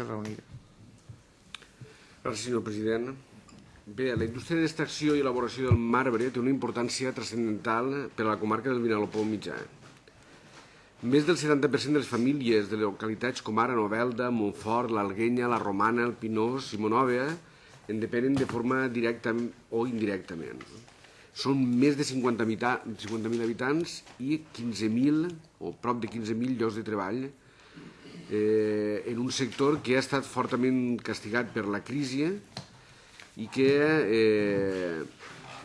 Esquerra Unida. Gràcies, senyor president. Bé, la indústria d'extracció i elaboració del marbre té una importància transcendental per a la comarca del Vinalopó mitjà. Més del 70% de les famílies de localitats com ara Novelda, Montfort, l'Alguenya, la Romana, el Pinós i Monòvia en depenen de forma directa o indirectament. Són més de 50.000 50 habitants i 15.000 o prop de 15.000 llocs de treball eh, en un sector que ha estat fortament castigat per la crisi i que eh,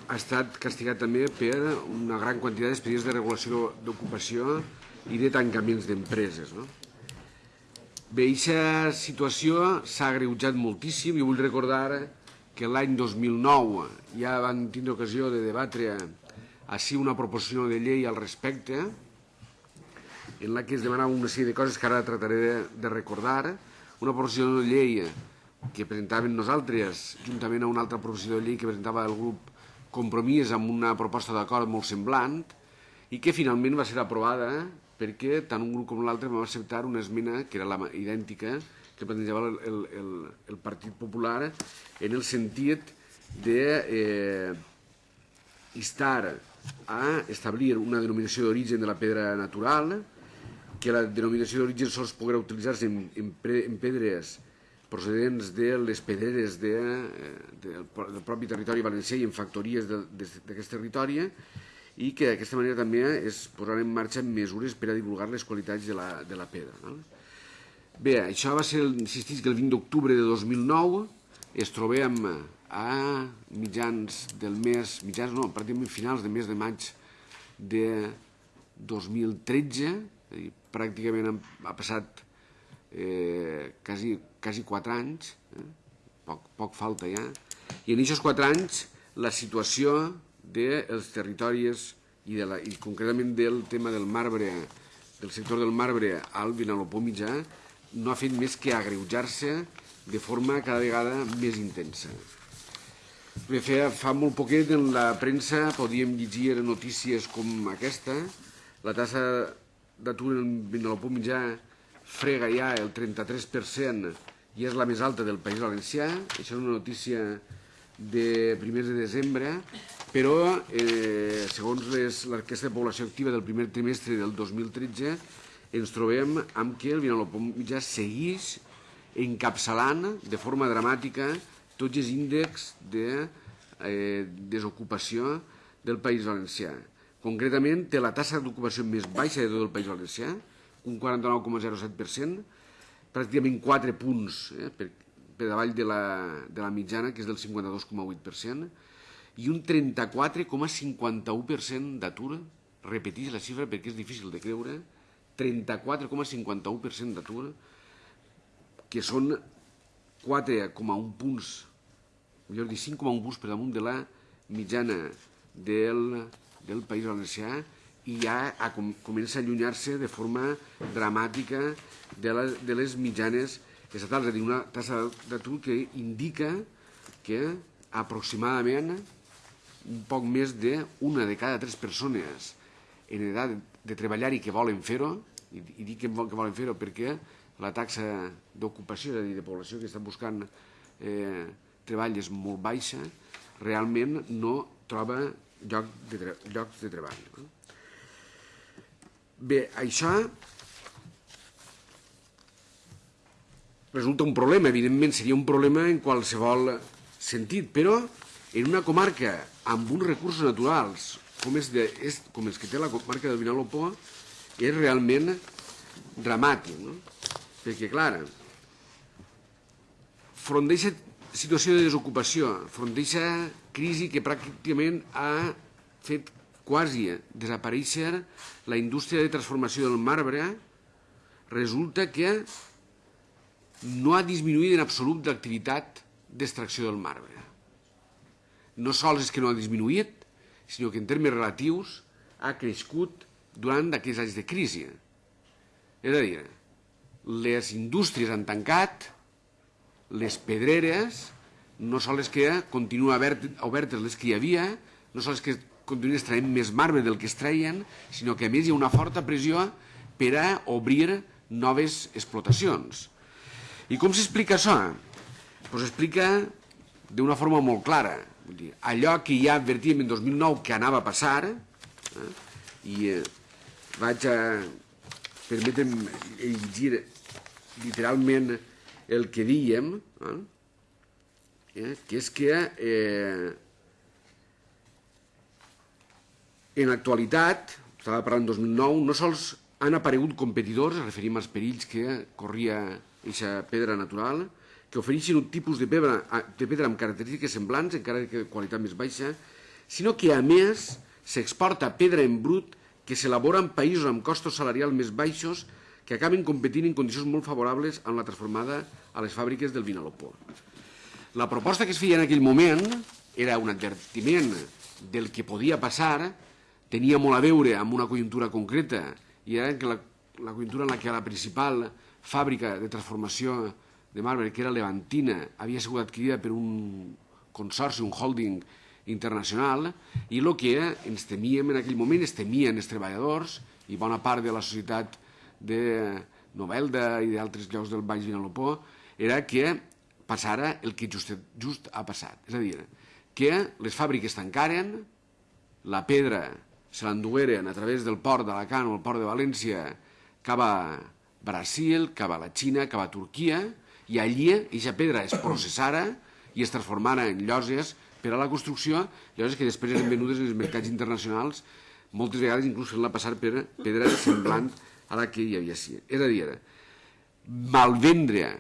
ha estat castigat també per una gran quantitat d'expedients de regulació d'ocupació i de tancaments d'empreses. No? Bé, aquesta situació s'ha agreujat moltíssim i vull recordar que l'any 2009 ja van tindre ocasió de debatre així una proposició de llei al respecte en la que es demanava una sèrie de coses que ara trataré de, de recordar, una proposició de llei que presentàvem nosaltres, juntament a una altra proposició de llei que presentava el grup Compromís amb una proposta d'acord molt semblant, i que finalment va ser aprovada perquè tant un grup com l'altre vam acceptar una esmena que era la idèntica que plantejava el, el, el, el Partit Popular en el sentit de eh, instar a establir una denominació d'origen de la pedra natural, que la denominació d'origen sols podrà utilitzar-se en, en, en pedres procedents de les pedreres de, eh, de, del propi territori valencià i en factories d'aquest territori i que d'aquesta manera també es posaran en marxa mesures per a divulgar les qualitats de la, de la pedra. No? Bé, això va ser, insistís, que el 20 d'octubre de 2009 es trobem a mitjans del mes, mitjans no, pràcticament finals de mes de maig de 2013, és dir, pràcticament ha passat eh, quasi, quasi 4 anys, eh? poc, poc falta ja, i en aquests 4 anys la situació dels territoris i, de la, i concretament del tema del marbre, del sector del marbre al Vinalopó mitjà, no ha fet més que agreujar-se de forma cada vegada més intensa. Bé, fa, fa molt poquet en la premsa podíem llegir notícies com aquesta, la tassa d'atur en Vinalopó mitjà frega ja el 33% i és la més alta del País Valencià. Això és una notícia de primers de desembre, però eh, segons l'enquesta de població activa del primer trimestre del 2013 ens trobem amb que el Vinalopó mitjà segueix encapçalant de forma dramàtica tots els índexs de eh, desocupació del País Valencià. Concretament, té la tassa d'ocupació més baixa de tot el País Valencià, un 49,07%, pràcticament 4 punts eh, per, per davall de la, de la mitjana, que és del 52,8%, i un 34,51% d'atur, repeteix la xifra perquè és difícil de creure, 34,51% d'atur, que són 4,1 punts, millor dir 5,1 punts per damunt de la mitjana del, del País Valencià i ja a, com, comença a allunyar-se de forma dramàtica de, la, de les mitjanes estatals, és a dir, una tassa d'atur que indica que aproximadament un poc més d'una de cada tres persones en edat de treballar i que volen fer-ho, i, i dic que, que volen fer-ho perquè la taxa d'ocupació, és a dir, de població que està buscant eh, treball és molt baixa, realment no troba lloc de llocs de treball. No? Bé, això resulta un problema, evidentment seria un problema en qualsevol sentit, però en una comarca amb uns recursos naturals com, és de, és, com els que té la comarca del Vinalopó és realment dramàtic, no? perquè, clar, front d'aquesta situació de desocupació, front d'aquesta crisi que pràcticament ha fet quasi desaparèixer la indústria de transformació del marbre, resulta que no ha disminuït en absolut l'activitat d'extracció del marbre. No sols és que no ha disminuït, sinó que en termes relatius ha crescut durant aquests anys de crisi. És a dir, les indústries han tancat, les pedreres, no sols que continuen obertes les que hi havia, no sols que continuen extraient més marbre del que es traien, sinó que a més hi ha una forta pressió per a obrir noves explotacions. I com s'explica això? Pues s'explica d'una forma molt clara. Vull dir, allò que ja advertíem en 2009 que anava a passar, eh, i eh, vaig a permetre'm llegir literalment el que dèiem, eh, eh, que és que eh, en l'actualitat, estava parlant 2009, no sols han aparegut competidors, referim als perills que corria aquesta pedra natural, que ofereixen un tipus de pedra, de pedra amb característiques semblants, encara que de qualitat més baixa, sinó que, a més, s'exporta pedra en brut que s'elabora en països amb costos salarials més baixos que acaben competint en condicions molt favorables amb la transformada a les fàbriques del Vinalopó. La proposta que es feia en aquell moment era un advertiment del que podia passar, tenia molt a veure amb una conjuntura concreta, i era que la, la conjuntura en la que la principal fàbrica de transformació de marbre, que era Levantina, havia sigut adquirida per un consorci, un holding internacional, i el que ens temíem en aquell moment, es temien els treballadors i bona part de la societat de Novelda i d'altres llocs del Baix Vinalopó, era que passara el que just, just ha passat. És a dir, que les fàbriques tancaren, la pedra se l'endugueren a través del port d'Alacant o el port de València cap a Brasil, cap a la Xina, cap a Turquia, i allí aquesta pedra es processara i es transformara en lloses per a la construcció, lloses que després eren venudes en els mercats internacionals, moltes vegades inclús fent-la passar per pedra semblant a la que hi havia. És a dir, malvendre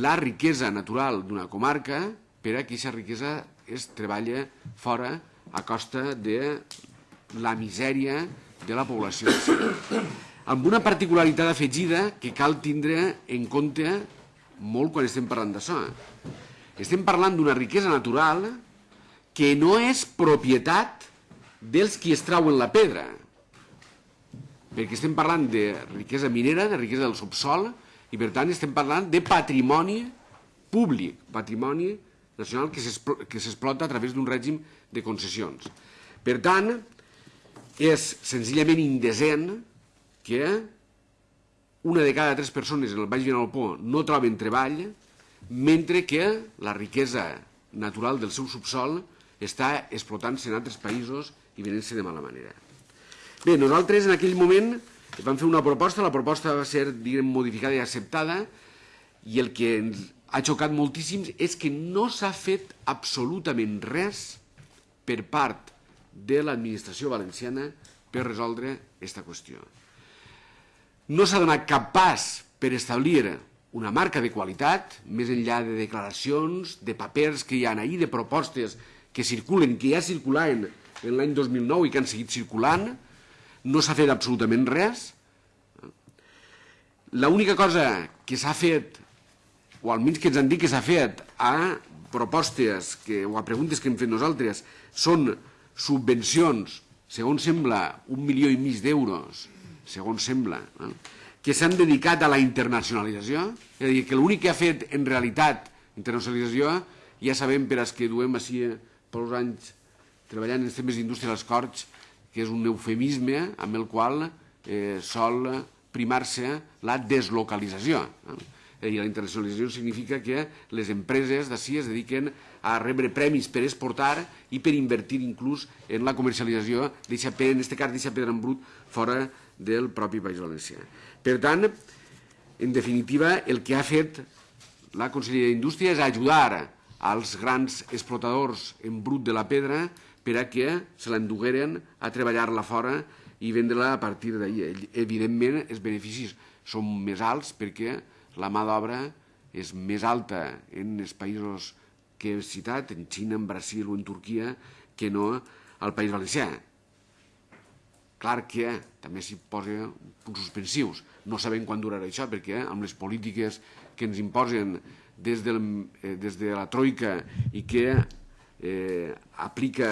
la riquesa natural d'una comarca per a que aquesta riquesa es treballa fora a costa de la misèria de la població. Amb una particularitat afegida que cal tindre en compte molt quan estem parlant d'això. Estem parlant d'una riquesa natural que no és propietat dels qui es trauen la pedra, perquè estem parlant de riquesa minera, de riquesa del subsol, i per tant estem parlant de patrimoni públic, patrimoni nacional que s'explota a través d'un règim de concessions. Per tant, és senzillament indecent que una de cada tres persones en el Baix Vinalopó no troben treball, mentre que la riquesa natural del seu subsol està explotant-se en altres països i venent-se de mala manera. Bé, nosaltres en aquell moment vam fer una proposta, la proposta va ser diguem, modificada i acceptada, i el que ens ha xocat moltíssim és que no s'ha fet absolutament res per part de l'administració valenciana per resoldre aquesta qüestió. No s'ha donat cap pas per establir una marca de qualitat, més enllà de declaracions, de papers que hi ha ahir, de propostes que circulen, que ja circulaven en l'any 2009 i que han seguit circulant, no s'ha fet absolutament res. L'única cosa que s'ha fet, o almenys que ens han dit que s'ha fet, a propostes que, o a preguntes que hem fet nosaltres, són subvencions, segons sembla, un milió i mig d'euros, segons sembla, no? que s'han dedicat a la internacionalització, és a dir, que l'únic que ha fet en realitat internacionalització, ja sabem per als que duem així per uns anys treballant en temes d'indústria als Corts, que és un eufemisme amb el qual eh, sol primar-se la deslocalització. Eh? I la internacionalització significa que les empreses d'ací es dediquen a rebre premis per exportar i per invertir inclús en la comercialització pedra, en aquest cas d'aquesta pedra en brut, fora del propi País Valencià. Per tant, en definitiva, el que ha fet la Conselleria d'Indústria és ajudar als grans explotadors en brut de la pedra per a que se l'endugueren a treballar-la fora i vendre-la a partir d'ahir. Evidentment, els beneficis són més alts perquè la mà d'obra és més alta en els països que he citat, en Xina, en Brasil o en Turquia, que no al País Valencià. Clar que també s'hi posa punts suspensius. No sabem quan durarà això, perquè amb les polítiques que ens imposen des, del, eh, des de la Troika i que eh, aplica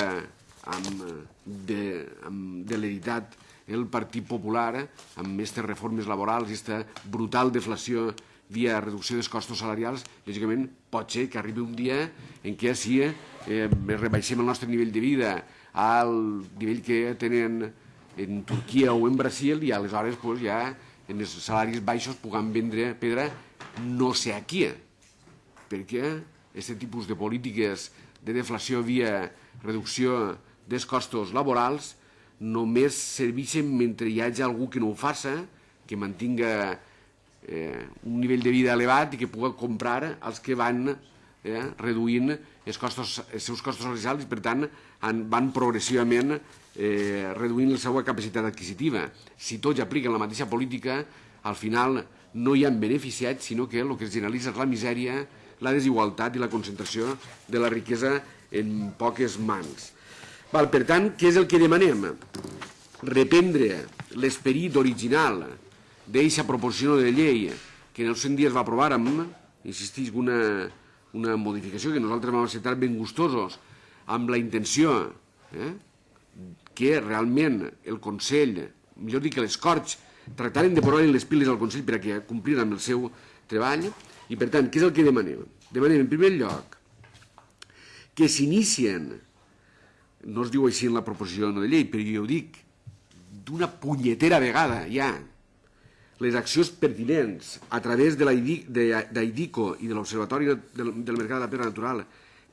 amb, de, amb l'editat el Partit Popular amb aquestes reformes laborals aquesta brutal deflació via reducció dels costos salarials, lògicament pot ser que arribi un dia en què sí, eh, rebaixem el nostre nivell de vida al nivell que tenen en Turquia o en Brasil i aleshores pues, ja en els salaris baixos puguem vendre pedra no sé a qui, perquè aquest tipus de polítiques de deflació via reducció dels costos laborals només serveixen mentre hi hagi algú que no ho faça, que mantinga eh, un nivell de vida elevat i que pugui comprar els que van eh, reduint els, costos, els seus costos salarials i, per tant, han, van progressivament eh, reduint la seva capacitat adquisitiva. Si tots apliquen la mateixa política, al final no hi han beneficiats, sinó que el que es generalitza és la misèria, la desigualtat i la concentració de la riquesa en poques mans. Val, per tant, què és el que demanem? Reprendre l'esperit original d'eixa proposició de llei que en els 100 dies va aprovar amb, insistís, una, una modificació que nosaltres vam acceptar ben gustosos, amb la intenció eh, que realment el Consell, millor dir que les Corts, tractaren de posar les piles al Consell per a que complin amb el seu treball, i per tant, què és el que demanem? Demanem, en primer lloc, que s'inicien, no es diu així en la proposició de llei, però jo ho dic, d'una punyetera vegada ja, les accions pertinents a través de l'AIDICO i de l'Observatori del, del Mercat de la Pedra Natural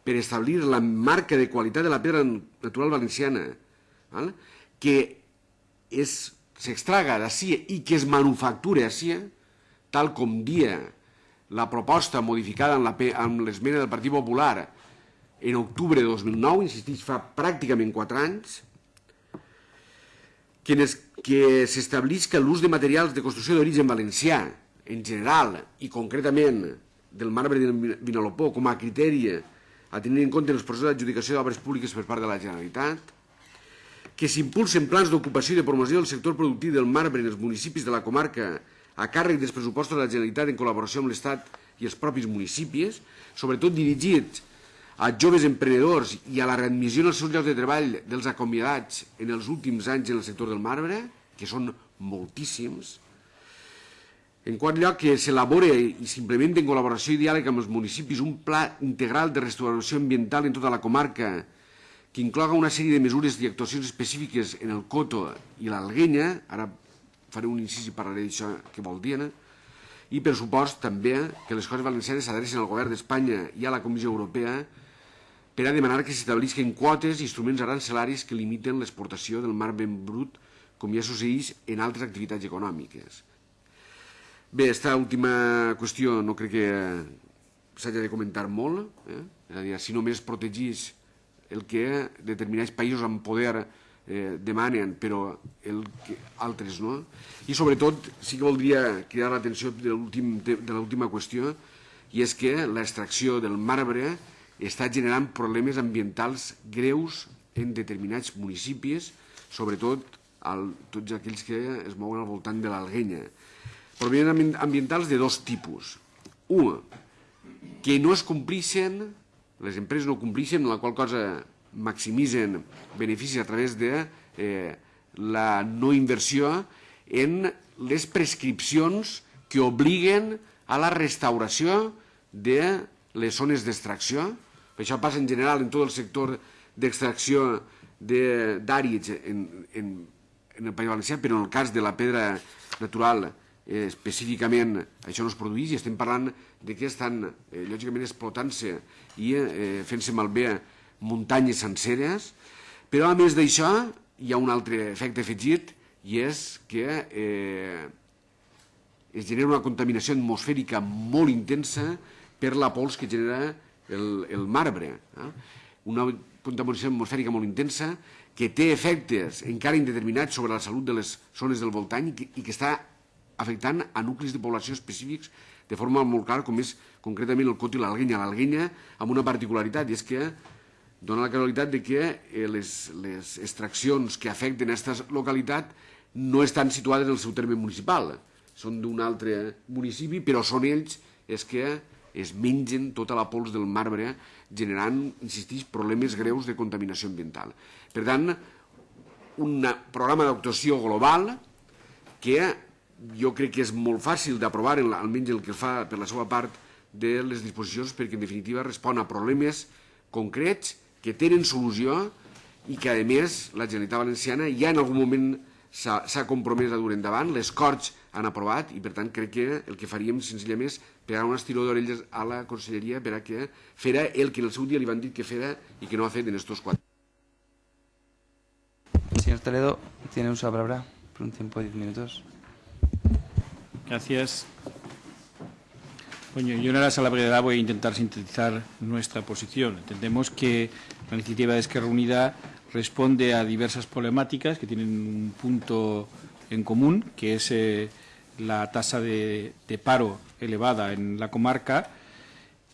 per establir la marca de qualitat de la pedra natural valenciana, val? que s'extraga d'ací i que es manufactura d'ací, tal com dia la proposta modificada amb l'esmena del Partit Popular en octubre de 2009, insistís, fa pràcticament 4 anys, que, que s'establisca l'ús de materials de construcció d'origen valencià, en general i concretament del marbre de Vinalopó com a criteri a tenir en compte els processos d'adjudicació d'obres públiques per part de la Generalitat, que s'impulsen plans d'ocupació i de promoció del sector productiu del marbre en els municipis de la comarca a càrrec dels pressupostos de la Generalitat en col·laboració amb l'Estat i els propis municipis, sobretot dirigits a joves emprenedors i a la readmissió als seus llocs de treball dels acomiadats en els últims anys en el sector del marbre, que són moltíssims. En quart lloc, que s'elabora i s'implementa en col·laboració i diàleg amb els municipis un pla integral de restauració ambiental en tota la comarca que incloga una sèrie de mesures i actuacions específiques en el Coto i l'Alguenya, ara faré un incís i parlaré d'això que vol dir, i per supost també que les coses valencianes s'adrecen al govern d'Espanya i a la Comissió Europea per a demanar que s'establisquen quotes i instruments arancelaris que limiten l'exportació del mar ben brut, com ja succeeix en altres activitats econòmiques. Bé, aquesta última qüestió no crec que s'hagi de comentar molt, eh? és a dir, si només protegís el que determinats països amb poder eh, demanen, però el que altres no. I sobretot sí que voldria cridar l'atenció de l'última qüestió, i és que l'extracció del marbre està generant problemes ambientals greus en determinats municipis, sobretot al, tots aquells que es mouen al voltant de l'Alguenya. Problemes ambientals de dos tipus. Un, que no es complixen, les empreses no complixen, la qual cosa maximitzen beneficis a través de eh, la no inversió en les prescripcions que obliguen a la restauració de les zones d'extracció. Això passa en general en tot el sector d'extracció d'àrids en, en, en el País Valencià, però en el cas de la pedra natural eh, específicament això no es produeix i estem parlant de que estan eh, lògicament explotant-se i eh, fent-se malbé muntanyes senceres, però a més d'això hi ha un altre efecte afegit i és que eh, es genera una contaminació atmosfèrica molt intensa per la pols que genera el, el marbre. Eh? Una contaminació atmosfèrica molt intensa que té efectes encara indeterminats sobre la salut de les zones del voltant i que, i que està afectant a nuclis de població específics de forma molt clara, com és concretament el Coto i l'Alguenya. L'Alguenya amb una particularitat, i és que dona la casualitat de que eh, les, les extraccions que afecten aquesta localitat no estan situades en el seu terme municipal, són d'un altre municipi, però són ells els que es mengen tota la pols del marbre, generant, insistís, problemes greus de contaminació ambiental. Per tant, un programa d'actuació global que jo crec que és molt fàcil d'aprovar, almenys el que fa per la seva part de les disposicions, perquè en definitiva respon a problemes concrets que tenen solució i que, a més, la Generalitat Valenciana ja en algun moment s'ha compromès a dur endavant. Les Corts han aprovat i per tant crec que el que faríem senzillament és pegar un estiró d'orelles a la conselleria per a que fera el que en el seu dia li van dir que fera i que no ha fet en estos quatre. Señor Toledo, tiene uso la palabra por un tiempo de 10 minutos. Gracias. Bueno, yo en aras a la brevedad voy a intentar sintetizar nuestra posición. Entendemos que la iniciativa de Esquerra Unida responde a diversas problemáticas que tienen un punto en común, que es eh, la tasa de, paro elevada en la comarca,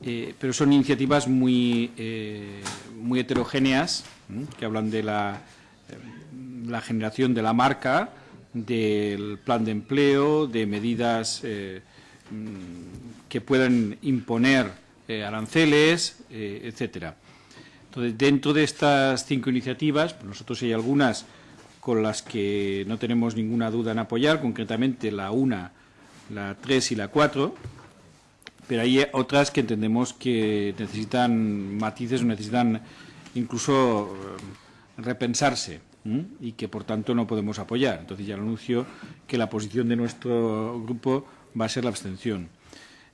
eh, pero son iniciativas muy, eh, muy heterogéneas, ¿eh? que hablan de la, la, generación de la marca, del plan de empleo, de medidas eh, que puedan imponer eh, aranceles, etcétera. Entonces, dentro de estas cinco iniciativas, pues nosotros hay algunas con las que no tenemos ninguna duda en apoyar, concretamente la 1, la 3 y la 4, pero hay otras que entendemos que necesitan matices, necesitan incluso eh, repensarse y que por tanto no podemos apoyar. Entonces ya anuncio que la posición de nuestro grupo va a ser la abstención.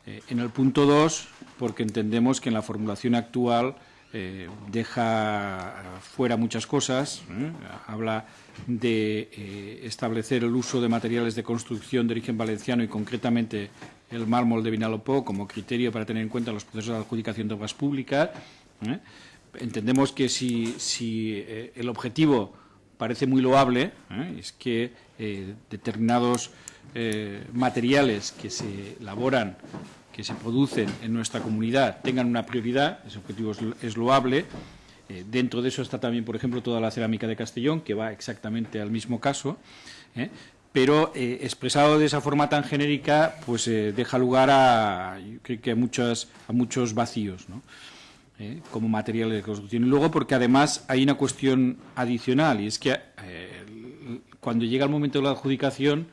Eh, en el punto 2, porque entendemos que en la formulación actual eh, deja fuera muchas cosas, ¿eh? habla de eh, establecer el uso de materiales de construcción de origen valenciano y concretamente el mármol de Vinalopó como criterio para tener en cuenta los procesos de adjudicación de obras públicas. Entendemos que si, si el objetivo parece muy loable, es que determinados materiales que se elaboran que se producen en nuestra comunidad tengan una prioridad, ese objetivo es, loable. Eh, dentro de eso está también, por ejemplo, toda la cerámica de Castellón, que va exactamente al mismo caso, ¿eh? pero eh, expresado de esa forma tan genérica, pues deja lugar a, yo creo que a, muchas, a muchos vacíos, ¿no? Como material de construcción. Y luego porque además hay una cuestión adicional, y es que cuando llega el momento de la adjudicación,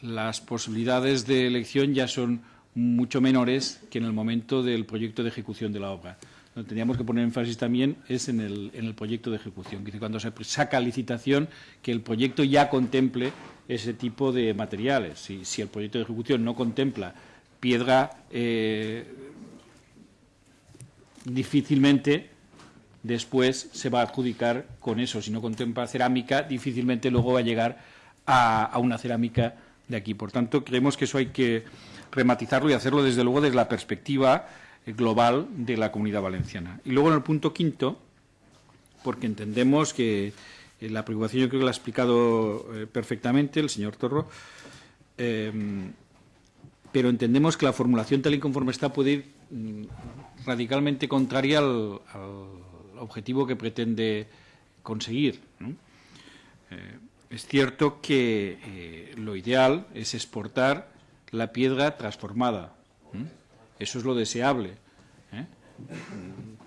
las posibilidades de elección ya son mucho menores que en el momento del proyecto de ejecución de la obra. Lo que tendríamos que poner énfasis también es en el, en el proyecto de ejecución, que cuando se saca licitación, que el proyecto ya contemple ese tipo de materiales. Si, si el proyecto de ejecución no contempla piedra, eh, difícilmente después se va a adjudicar con eso. Si no contempla cerámica, difícilmente luego va a llegar a, a una cerámica de aquí. Por tanto, creemos que eso hay que rematizarlo y hacerlo desde luego desde la perspectiva eh, global de la comunidad valenciana. Y luego en el punto quinto, porque entendemos que eh, la preocupación yo creo que la ha explicado eh, perfectamente el señor Torro, eh, pero entendemos que la formulación tal y conforme está puede ir mm, radicalmente contraria al, al, objetivo que pretende conseguir. es cierto que lo ideal es exportar la piedra transformada. ¿eh? Eso es lo deseable. ¿eh?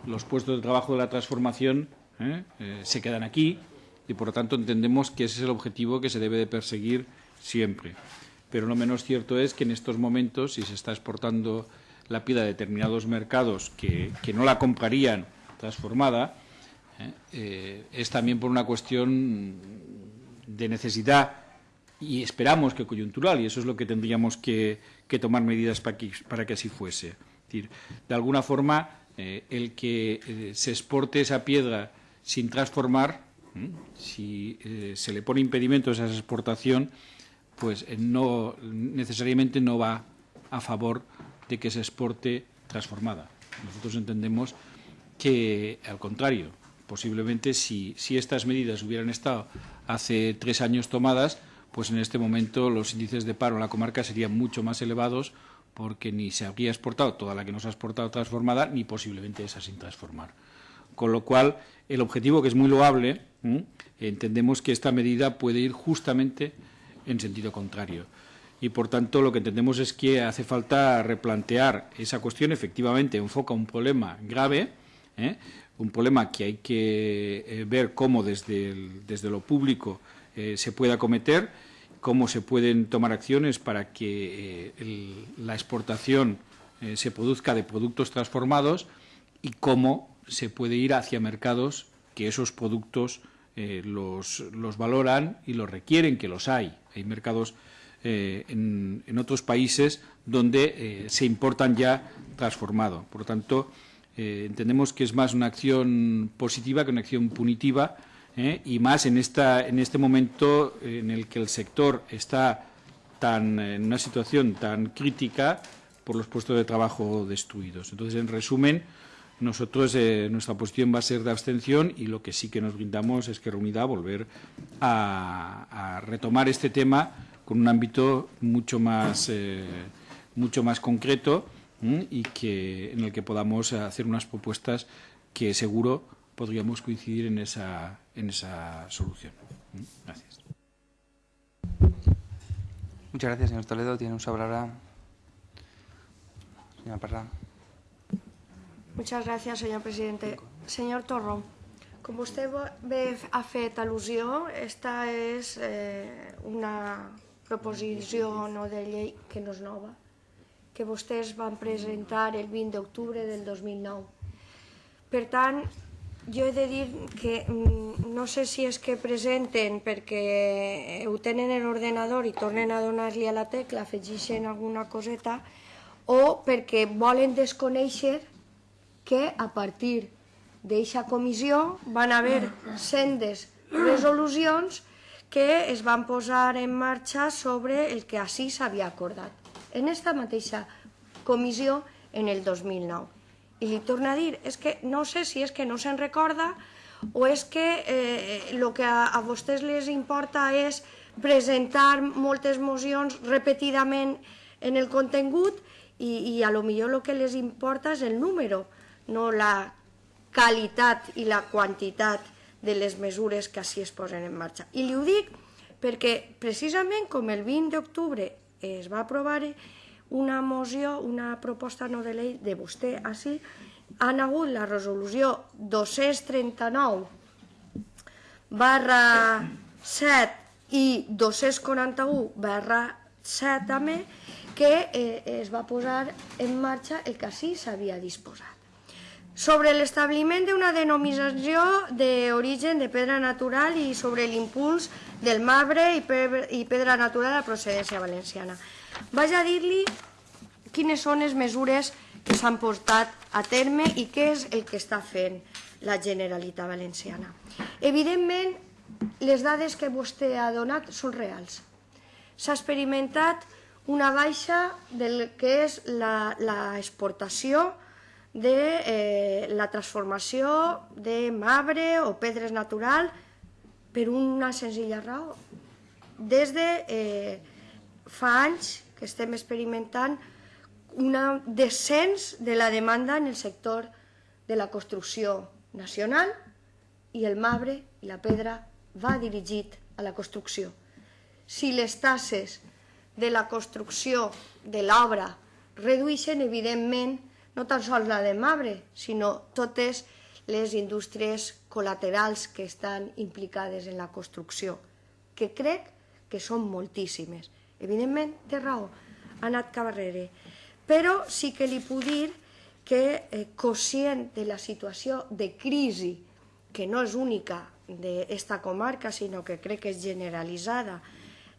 Los puestos de trabajo de la transformación ¿eh? se quedan aquí y, por lo tanto, entendemos que ese es el objetivo que se debe de perseguir siempre. Pero no menos cierto es que en estos momentos, si se está exportando la piedra a determinados mercados que, que no la comprarían transformada, es también por una cuestión de necesidad y esperamos que coyuntural, y eso es lo que tendríamos que, tomar medidas para que, para que así fuese. Es decir, de alguna forma, eh, el que eh, se exporte esa piedra sin transformar, si eh, se le pone impedimentos a esa exportación, pues no necesariamente no va a favor de que se exporte transformada. Nosotros entendemos que, al contrario, posiblemente si, si estas medidas hubieran estado hace tres años tomadas, pues en este momento los índices de paro en la comarca serían mucho más elevados porque ni se habría exportado toda la que nos ha exportado transformada, ni posiblemente esa sin transformar. Con lo cual, el objetivo, que es muy loable, entendemos que esta medida puede ir justamente en sentido contrario. Y, por tanto, lo que entendemos es que hace falta replantear esa cuestión. Efectivamente, enfoca un problema grave, ¿eh? un problema que hay que eh, ver cómo desde, desde lo público eh, se puede acometer, cómo se pueden tomar acciones para que eh, la exportación eh, se produzca de productos transformados y cómo se puede ir hacia mercados que esos productos los, valoran y los requieren, que los hay. Hay mercados en, otros países donde se importan ya transformado. Por lo tanto, entendemos que es más una acción positiva que una acción punitiva ¿eh? y más en, esta, en este momento en el que el sector está tan, en una situación tan crítica por los puestos de trabajo destruidos. Entonces, en resumen, nosotros eh, nuestra posición va a ser de abstención y lo que sí que nos brindamos es que Reunida volver a, a retomar este tema con un ámbito mucho más, eh, mucho más concreto y que, en el que podamos hacer unas propuestas que seguro podríamos coincidir en esa, en esa solución. Gracias. Muchas gracias, señor Toledo. Tiene un ahora. Señora Parra. Muchas gracias, señor presidente. Señor Torro, com vostè bé ha fet al·lusió, esta és eh, una proposició no de llei que no és nova, que vostès van presentar el 20 d'octubre del 2009. Per tant, jo he de dir que mm, no sé si és que presenten perquè ho tenen en l'ordenador i tornen a donar-li a la tecla, afegeixen alguna coseta, o perquè volen desconèixer que a partir d'eixa comissió van haver sendes resolucions que es van posar en marxa sobre el que així s'havia acordat. En esta mateixa comissió en el 2009. I li torno a dir, és que no sé si és que no se'n recorda o és que el eh, que a, a vostès les importa és presentar moltes mocions repetidament en el contingut i, i a lo millor el que les importa és el número, no la qualitat i la quantitat de les mesures que així es posen en marxa. I li ho dic perquè precisament com el 20 d'octubre es va aprovar una moció, una proposta no de llei de vostè així, han hagut la resolució 239 barra 7 i 241 barra 7 també, que eh, es va posar en marxa el que així s'havia disposat sobre l'establiment d'una denominació d'origen de pedra natural i sobre l'impuls del marbre i, pedra natural a procedència valenciana. Vaig a dir-li quines són les mesures que s'han portat a terme i què és el que està fent la Generalitat Valenciana. Evidentment, les dades que vostè ha donat són reals. S'ha experimentat una baixa del que és l'exportació de eh, la transformació de marbre o pedres natural per una senzilla raó. Des de eh, fa anys que estem experimentant un descens de la demanda en el sector de la construcció nacional i el marbre i la pedra va dirigit a la construcció. Si les tasses de la construcció de l'obra redueixen, evidentment, no tan sols la de Mabre, sinó totes les indústries col·laterals que estan implicades en la construcció, que crec que són moltíssimes. Evidentment, té raó, ha anat cap darrere. Però sí que li puc dir que, eh, conscient de la situació de crisi, que no és única d'esta comarca, sinó que crec que és generalitzada,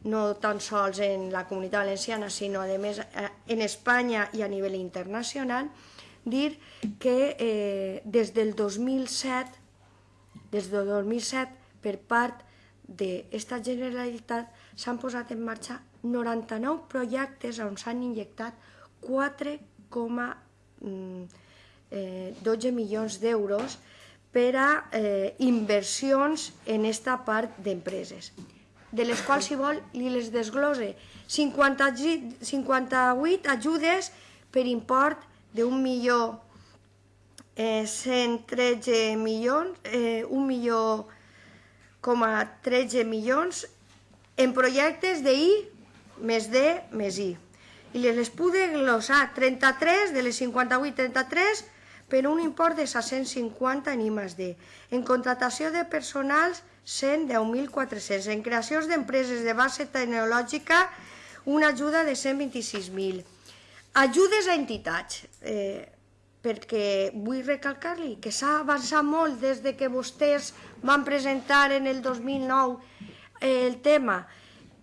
no tan sols en la comunitat valenciana, sinó a més en Espanya i a nivell internacional, dir que eh, des del 2007, des del 2007, per part d'esta Generalitat s'han posat en marxa 99 projectes on s'han injectat 4,12 mm, eh, milions d'euros per a eh, inversions en esta part d'empreses de les quals, si vol, li les desglose. 50, 58 ajudes per import d'un milió eh, 113 milions, eh, un milió com a 13 milions en projectes I més D més I. I les pude glosar 33 de les 58, 33 per un import de 650 en I més D. En contratació de personals 110.400. En creacions d'empreses de base tecnològica, una ajuda de 126.000. Ajudes a entitats, eh, perquè vull recalcar-li que s'ha avançat molt des de que vostès van presentar en el 2009 eh, el tema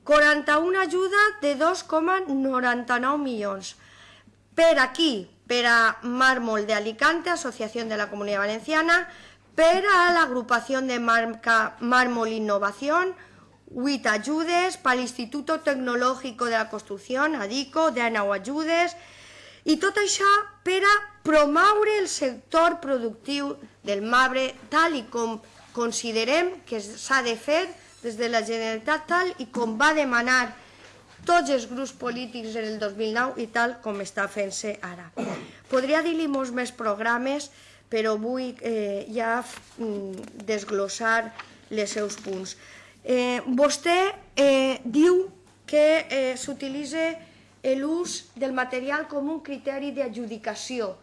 41 ajuda de 2,99 milions. Per aquí, per a Mármol de Alicante, Asociación de la Comunidad Valenciana, per a l'agrupació de marca Mármol Innovación, 8 ajudes, per l'Instituto Tecnológico de la Construcción, ADICO, 19 ajudes, i tot això per a promoure el sector productiu del marbre tal i com considerem que s'ha de fer des de la Generalitat tal i com va demanar tots els grups polítics en el 2009 i tal com està fent-se ara. Podria dir-li molts més programes, però vull eh, ja mm, desglossar els seus punts. Eh, vostè eh, diu que eh, s'utilitza l'ús del material com un criteri d'adjudicació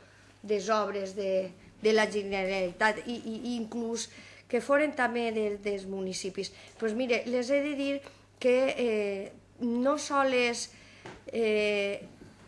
des obres de, de la Generalitat i, i, i inclús que foren també de, dels municipis. Doncs pues mire, les he de dir que eh, no sols eh,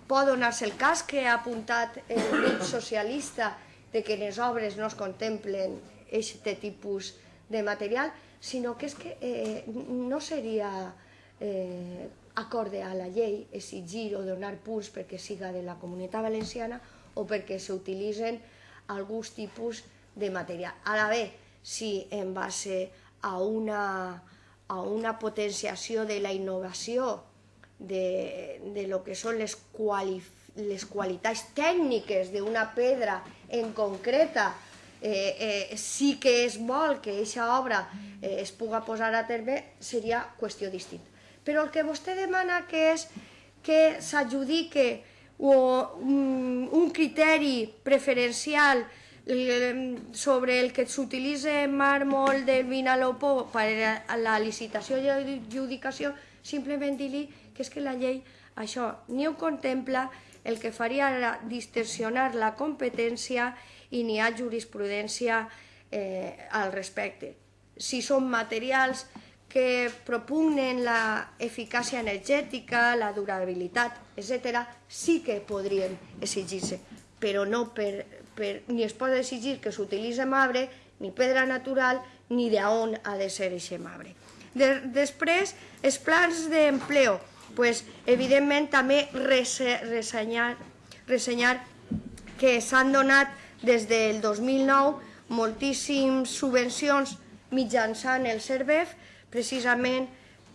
pot donar-se el cas que ha apuntat el grup socialista de que les obres no es contemplen aquest tipus de material, sinó que és que eh, no seria eh, acorde a la llei exigir o donar punts perquè siga de la comunitat valenciana o perquè s'utilitzen alguns tipus de material. Ara bé, si en base a una, a una potenciació de la innovació de, de lo que són les, quali, les qualitats tècniques d'una pedra en concreta eh, eh, sí que és vol que aquesta obra eh, es puga posar a terme, seria qüestió distinta. Però el que vostè demana que és que s'adjudique un criteri preferencial sobre el que s'utilitza màrmol del Vinalopó per a la licitació i adjudicació, simplement dir-li que és que la llei això ni ho contempla, el que faria era distorsionar la competència i n'hi ha jurisprudència eh, al respecte. Si són materials que propugnen la eficàcia energètica, la durabilitat, etc., sí que podrien exigir-se, però no per, per, ni es pot exigir que s'utilitzi marbre, ni pedra natural, ni d'on ha de ser aquest marbre. De, després, els plans d'empleo, pues, evidentment també ressenyar, ressenyar que s'han donat des del 2009 moltíssimes subvencions mitjançant el CERVEF precisament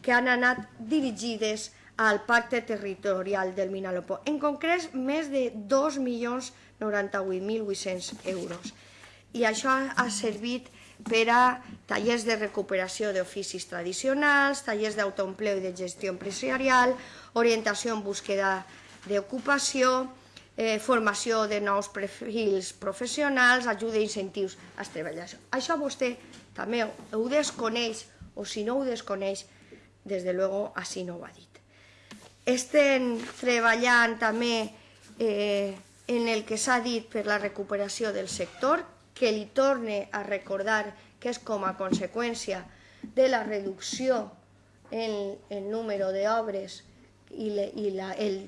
que han anat dirigides al pacte territorial del Minalopó. En concret, més de 2.098.800 euros. I això ha servit per a tallers de recuperació d'oficis tradicionals, tallers d'autoempleo i de gestió empresarial, orientació en búsqueda d'ocupació, eh, formació de nous perfils professionals, ajuda i incentius als treballadors. Això vostè també ho desconeix o si no ho desconeix, des de luego així no ho ha dit. Estem treballant també eh, en el que s'ha dit per la recuperació del sector, que li torne a recordar que és com a conseqüència de la reducció en el número d'obres i, le, i la, el,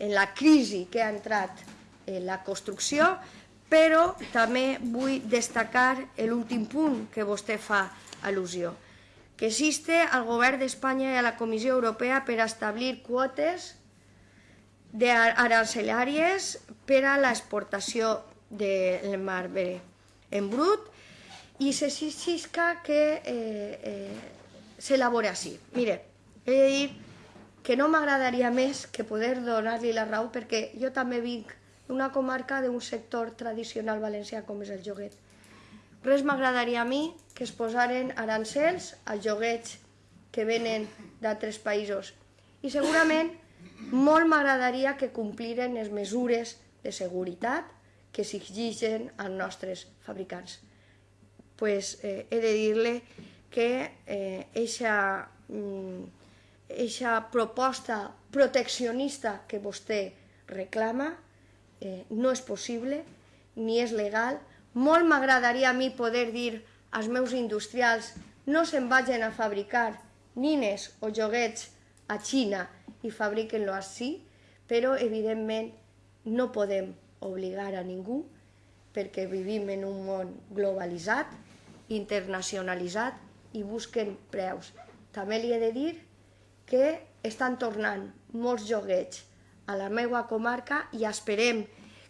en la crisi que ha entrat en la construcció, però també vull destacar l'últim punt que vostè fa al·lusió que existe al Govern d'Espanya i a la Comissió Europea per establir quotes arancelàries per a l'exportació del marbre en brut i s'exisca que eh, eh, s'elabora així. Mire, he de dir que no m'agradaria més que poder donar-li la raó perquè jo també vinc d'una comarca d'un sector tradicional valencià com és el joguet Res m'agradaria a mi que es posaren arancels als joguets que venen d'altres països. I segurament molt m'agradaria que compliren les mesures de seguretat que s'exigeixen als nostres fabricants. pues, eh, he de dir-li que eh, mm, proposta proteccionista que vostè reclama eh, no és possible ni és legal molt m'agradaria a mi poder dir als meus industrials no se'n vagin a fabricar nines o joguets a Xina i fabriquen-lo així, però evidentment no podem obligar a ningú perquè vivim en un món globalitzat, internacionalitzat i busquen preus. També li he de dir que estan tornant molts joguets a la meva comarca i esperem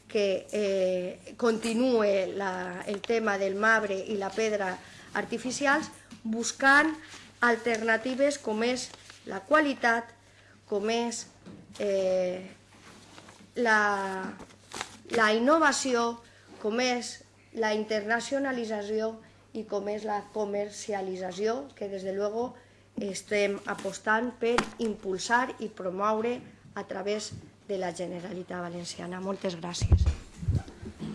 que eh, continue la, el tema del marbre i la pedra artificials buscant alternatives com és la qualitat, com és eh, la, la innovació, com és la internacionalització i com és la comercialització, que des de luego estem apostant per impulsar i promoure a través de la Generalitat Valenciana. Moltes gràcies.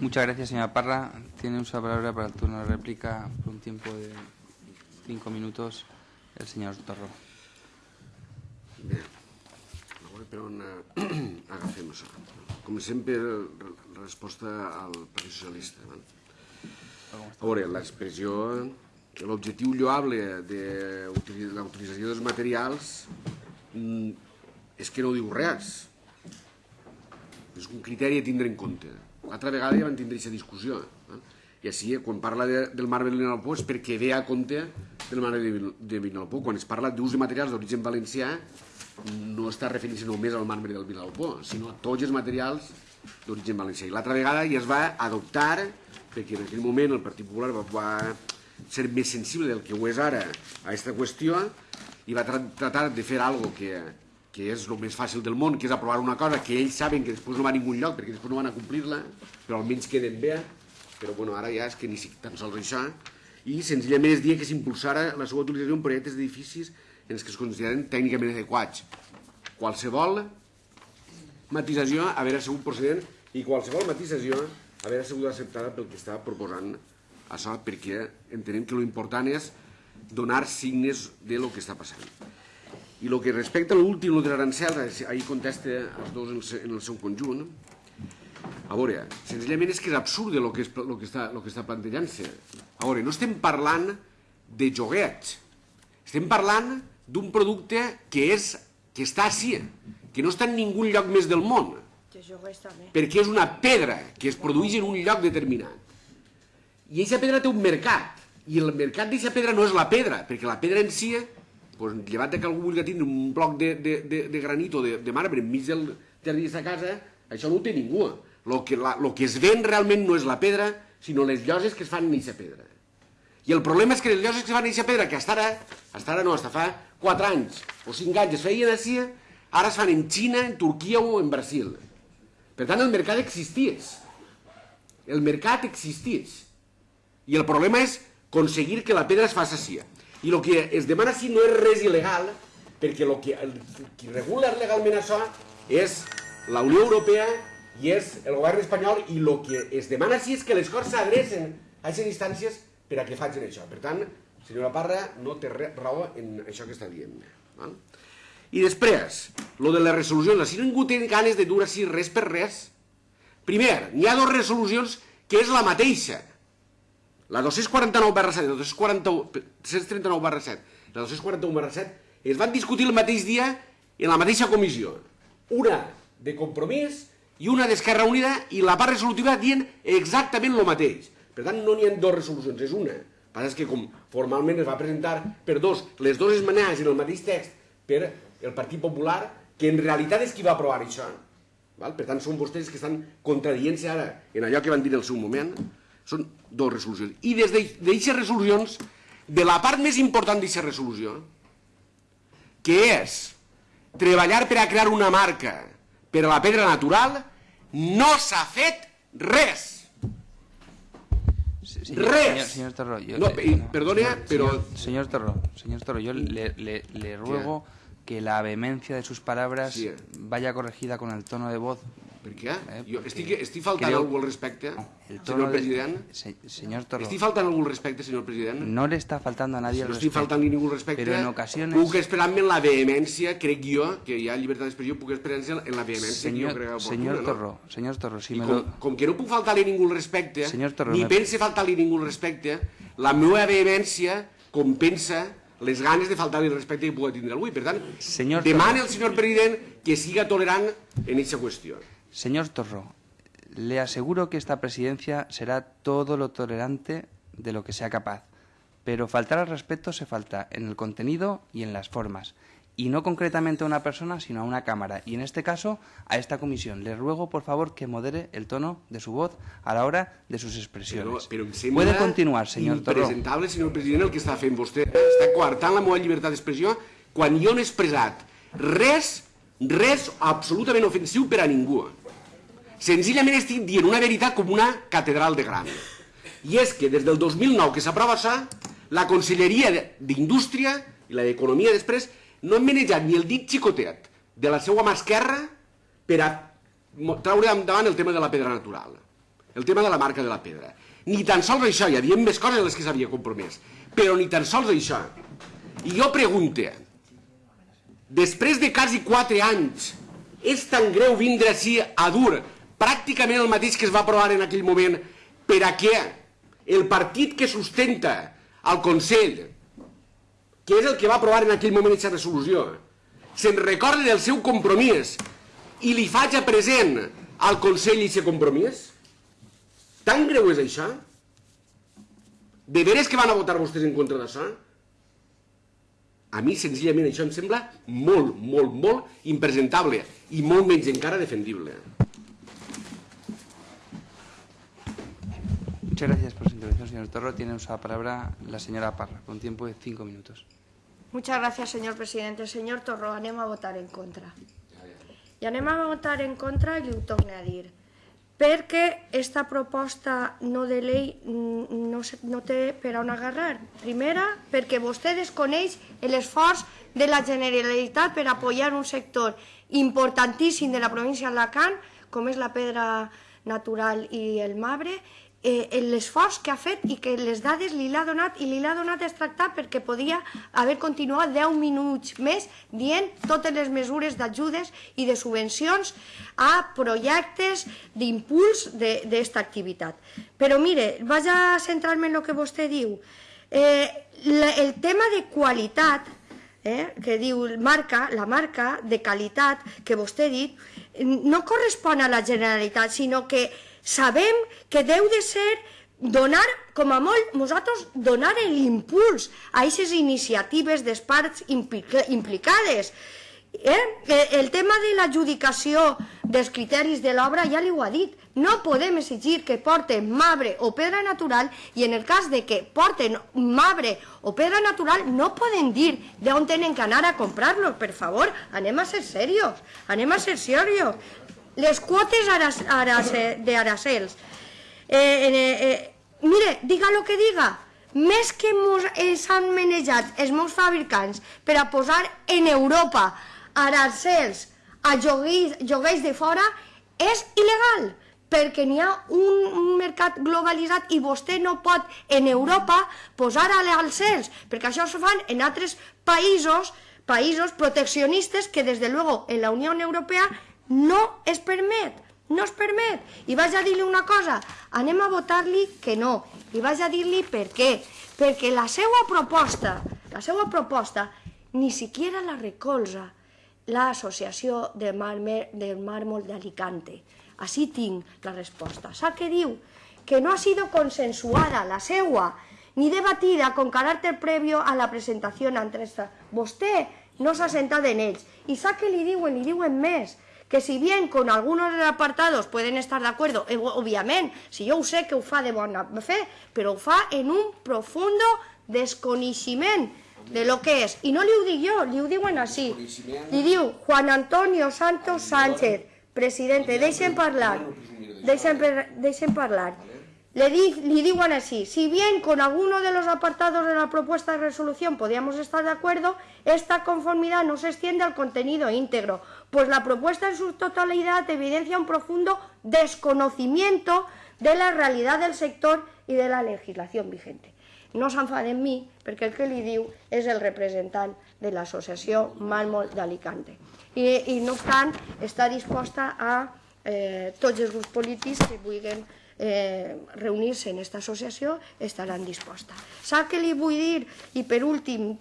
Muchas gracias, señora Parra. Tiene de palabra para el turno de réplica por un tiempo de cinco minutos el señor Torro. Bé, a veure per on agafem això. Com sempre, la resposta al Partit Socialista. A veure, l'expressió, l'objectiu lloable de utili- la utilització dels materials mm, és que no diu res. És un criteri a tindre en compte. L'altra vegada ja van tindre aquesta discussió. Eh? I així, quan parla de, del marbre de Vinalopó és perquè ve a compte del marbre de, de. Quan es parla d'ús de materials d'origen valencià, no està referint-se només al marbre del Vinalopó, sinó a tots els materials d'origen valencià. I l'altra vegada ja es va adoptar, perquè en aquell moment el Partit Popular va, va ser més sensible del que ho és ara a aquesta qüestió i va tra tratar de fer algo que, que és el més fàcil del món, que és aprovar una cosa que ells saben que després no va a ningú lloc, perquè després no van a complir-la, però almenys queden bé, però bueno, ara ja és que ni tan sols això, i senzillament es dia que s'impulsara la seva utilització en projectes d'edificis en els que es consideren tècnicament adequats. Qualsevol matisació haver sigut procedent i qualsevol matisació haver sigut acceptada pel que està proposant això perquè entenem que l'important és donar signes de lo que està passant. I el que respecta a l'últim, el de l'arancel, ahir contesta els dos en el, en el seu conjunt, a veure, senzillament és que és absurd el que, és, lo que està, lo que està plantejant-se. A veure, no estem parlant de joguets, estem parlant d'un producte que, és, que està així, que no està en ningú lloc més del món, perquè és una pedra que es produeix en un lloc determinat. I aquesta pedra té un mercat, i el mercat d'aquesta pedra no és la pedra, perquè la pedra en si, pues, llevat que algú vulgui tindre un bloc de, de, de, de granit o de, de marbre enmig del jardí de sa casa, això no ho té ningú. Lo que, la, lo que es ven realment no és la pedra, sinó les lloses que es fan en aquesta pedra. I el problema és que les lloses que fan en aquesta pedra, que hasta ara, no, hasta fa 4 anys o 5 anys es feien així, ara es fan en Xina, en Turquia o en Brasil. Per tant, el mercat existís. El mercat existís. I el problema és aconseguir que la pedra es faci així. I el que es demana així no és res il·legal, perquè el que, el, qui regula legalment això és la Unió Europea i és el govern espanyol i el que es demana així és que les coses s'adrecen a aquestes instàncies per a que facin això. Per tant, senyora Parra no té raó en això que està dient. Val? I després, lo de les resolucions, si ningú té ganes de dur així res per res, primer, n'hi ha dues resolucions que és la mateixa, la 249 barra 7, la 239 barra 7, la 241 barra 7, es van discutir el mateix dia en la mateixa comissió. Una de compromís i una d'Esquerra Unida i la part resolutiva dient exactament el mateix. Per tant, no n'hi ha dues resolucions, és una. El que passa que com formalment es va presentar per dos, les dues esmenades en el mateix text per el Partit Popular, que en realitat és qui va aprovar això. Val? Per tant, són vostès que estan contradient-se ara en allò que van dir en el seu moment. Són dues resolucions. I des d'aquestes resolucions, de la part més important d'aquesta resolució, que és treballar per a crear una marca per a la pedra natural, no s'ha fet res. Sí, sí, Res. Señor, señor Torro, yo No, le- y perdone, pero- Señor, señor Torro, señor Torro, yo le, le- le ruego que la vehemencia de sus palabras Sí. vaya corregida con el tono de voz. Per què? Eh, jo estic, estic faltant algú al respecte, El senyor de- president? Se- señor Torro, Estic faltant algú al respecte, senyor president? no le está faltando a nadie Si el no estic faltant ningú al respecte, pero en ocasiones... puc esperar-me en la vehemència, crec jo, que hi ha llibertat d'expressió, puc esperar-me en la vehemència que jo crec oportuna, no? Torro, señor Torro, si I me com, lo... com que no puc faltar-li ningú al respecte, Senyor Torro, ni me- pense faltar-li ningú al respecte, la meva vehemència compensa les ganes de faltar-li el respecte que pugui tindre avui. Per tant, Senyor Torro. al senyor president que siga tolerant en aquesta qüestió. Señor Torro, le aseguro que esta presidencia será todo lo tolerante de lo que sea capaz, pero faltar al respeto se falta en el contenido y en las formas. y no concretamente a una persona, sino a una Cámara, y en este caso a esta comisión. Le ruego, por favor, que modere el tono de su voz a la hora de sus expresiones. Em sembla Puede continuar, señor Torró. impresentable, senyor president, el que està fent vostè. Està coartant la meva llibertat d'expressió quan jo no he expressat res, res absolutament ofensiu per a ningú. Senzillament estic dient una veritat com una catedral de gran. I és que des del 2009 que s'aprova això, la Conselleria d'Indústria i la d'Economia després no han manejat ni el dit xicotet de la seva mà esquerra per a traure endavant el tema de la pedra natural, el tema de la marca de la pedra. Ni tan sols això, hi havia més coses en les que s'havia compromès, però ni tan sols això. I jo pregunte, després de quasi 4 anys, és tan greu vindre així a dur pràcticament el mateix que es va aprovar en aquell moment per a què el partit que sustenta al Consell, que és el que va aprovar en aquell moment aquesta resolució, se'n recorda del seu compromís i li faig a present al Consell aquest compromís? Tan greu és això? De veres que van a votar vostès en contra d'això? A mi, senzillament, això em sembla molt, molt, molt impresentable i molt menys encara defendible. Muchas gracias por su intervención, señor Torro. Tiene usa la palabra la señora Parra, con tiempo de cinco minutos. Muchas gracias, señor presidente. Senyor Torró, anem a votar en contra. I anem a votar en contra i ho torno a dir. Perquè esta proposta no de llei mm, no, no té per on agarrar. Primera, perquè vostè desconeix l'esforç de la Generalitat per apoyar un sector importantíssim de la província d'Alacant, com és la pedra natural i el marbre, eh, l'esforç que ha fet i que les dades li l'ha donat i li l'ha donat extractat perquè podia haver continuat 10 minuts més dient totes les mesures d'ajudes i de subvencions a projectes d'impuls d'esta activitat. Però mire, vaig a centrar-me en el que vostè diu. Eh, el tema de qualitat eh, que diu marca, la marca de qualitat que vostè ha dit, no correspon a la Generalitat, sinó que sabem que deu de ser donar, com a molt, nosaltres donar l'impuls a aquestes iniciatives de parts implica- implicades. Eh? El tema de l'adjudicació dels criteris de l'obra ja li ho ha dit. No podem exigir que porten marbre o pedra natural i en el cas de que porten marbre o pedra natural no poden dir d'on tenen que anar a comprar-los. Per favor, anem a ser serios, anem a ser serios. Les quotes aras, aras, d'aracels. Eh, eh, eh, mire, diga lo que diga, més que mos, eh, s'han manejat els meus fabricants per a posar en Europa arancels a lloguers de fora és il·legal perquè n'hi ha un, un mercat globalitzat i vostè no pot en Europa posar arancels, perquè això se fan en altres països, països proteccionistes que des de luego en la Unió Europea no es permet, no es permet. I vaig a dir-li una cosa, anem a votar-li que no, i vaig a dir-li per què, perquè la seva proposta, la seva proposta, ni siquiera la recolza l'Associació de Mármol, del Mármol d'Alicante. Així tinc la resposta. Sap què diu? Que no ha sido consensuada la seua ni debatida con carácter previo a la presentación ante esta. Vostè no s'ha sentat en ells. I sap què li diuen? Li diuen més que si bien con algunos de los apartados pueden estar de acuerdo, eh, obviamente, si yo sé que ho fa de bona fe, però ho fa en un profundo desconeixement de lo que és. I no li ho dic jo, li ho diuen així. Li diu Juan Antonio Santos Sánchez, presidente, deixen parlar, deixen, deixen parlar. Le, di- le digan así, si bien con alguno de los apartados de la propuesta de resolución podíamos estar de acuerdo, esta conformidad no se extiende al contenido íntegro, pues la propuesta en su totalidad evidencia un profundo desconocimiento de la realidad del sector y de la legislación vigente. No s'enfaden mi, perquè el que li diu és el representant de l'associació Màlmol d'Alicante. I, I no obstant, està disposta a eh, tots els que eh, reunir-se en aquesta associació estaran dispostes. Per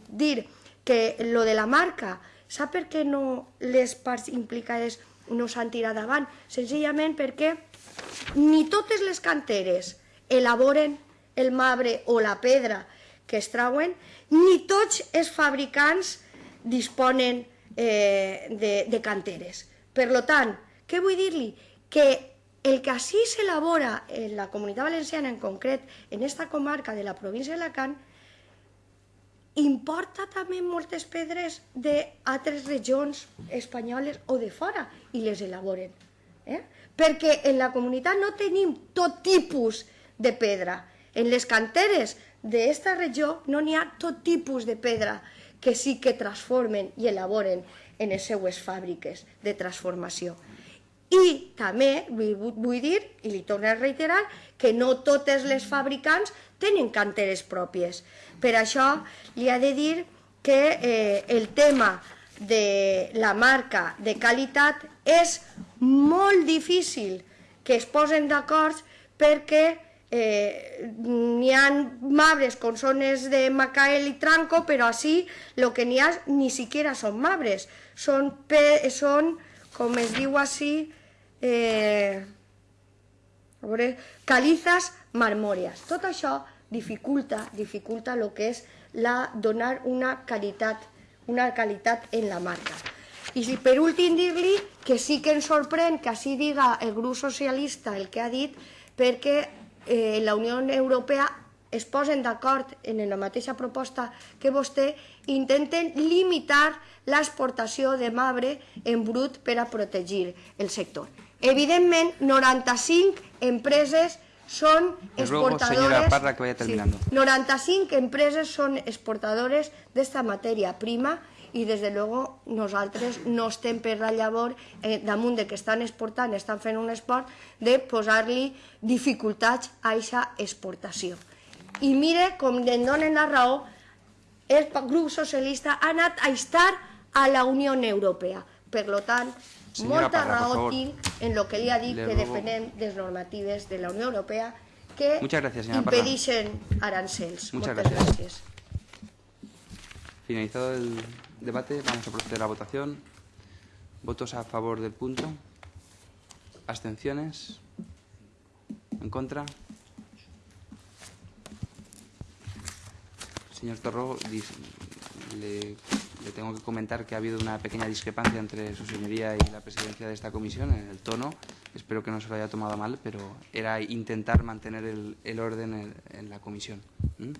dir que lo de la marca, sap per què no les parts implicades no s'han tirat davant? Senzillament perquè ni totes les canteres elaboren el marbre o la pedra que es trauen, ni tots els fabricants disponen eh, de, de canteres. Per lo tant, què vull dir-li? Que el que així s'elabora en la comunitat valenciana en concret, en esta comarca de la província d'Alacant, importa també moltes pedres d'altres regions espanyoles o de fora i les elaboren. Eh? Perquè en la comunitat no tenim tot tipus de pedra. En les canteres d'esta regió no n'hi ha tot tipus de pedra que sí que transformen i elaboren en les seues fàbriques de transformació. I també vull dir, i li torno a reiterar, que no totes les fabricants tenen canteres pròpies. Per això li ha de dir que eh, el tema de la marca de qualitat és molt difícil que es posen d'acord perquè eh, n'hi ha mabres con zones de Macael i Tranco, però així el que n'hi ha ni siquiera són mabres, són, són com es diu així, eh, calizas marmòries. Tot això dificulta, dificulta el que és la, donar una qualitat, una qualitat en la marca. I si per últim dir-li que sí que ens sorprèn que així diga el grup socialista el que ha dit, perquè eh, la Unió Europea es posen d'acord en la mateixa proposta que vostè, intenten limitar l'exportació de marbre en brut per a protegir el sector. Evidentment, 95 empreses són exportadores... Parra, que vaya terminando. Sí, 95 empreses són exportadores d'esta matèria prima i des de luego nosaltres no estem per la llavor eh, damunt de que estan exportant, estan fent un esport, de posar-li dificultats a aquesta exportació. I mire com en donen la raó, el grup socialista ha anat a estar a la Unió Europea. Per tant, Senyora molta Parra, raó tinc en el que li ha dit que ruego... depenem des normatives de la Unió Europea que Muchas gracias, señora Parra. impedixen arancels. Muchas Moltes gracias. gràcies. Finalizado el debate, vamos a proceder a la votación. ¿Votos a favor del punto? ¿Abstenciones? ¿En contra? Señor Torro, le, le tengo que comentar que ha habido una pequeña discrepancia entre su señoría y la presidencia de esta comisión en el tono. Espero que no se lo haya tomado mal, pero era intentar mantener el, orden en, la comisión. ¿m?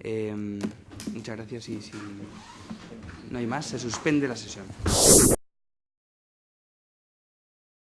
Eh, muchas gracias y si no hay más, se suspende la sesión.